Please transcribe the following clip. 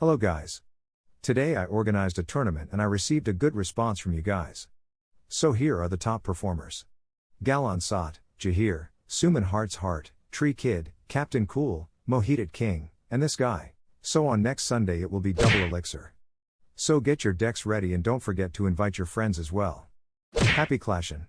Hello guys. Today I organized a tournament and I received a good response from you guys. So here are the top performers. Galon Sot, Jahir, Suman Heart's Heart, Tree Kid, Captain Cool, Mohitat King, and this guy. So on next Sunday it will be double elixir. So get your decks ready and don't forget to invite your friends as well. Happy clashin'.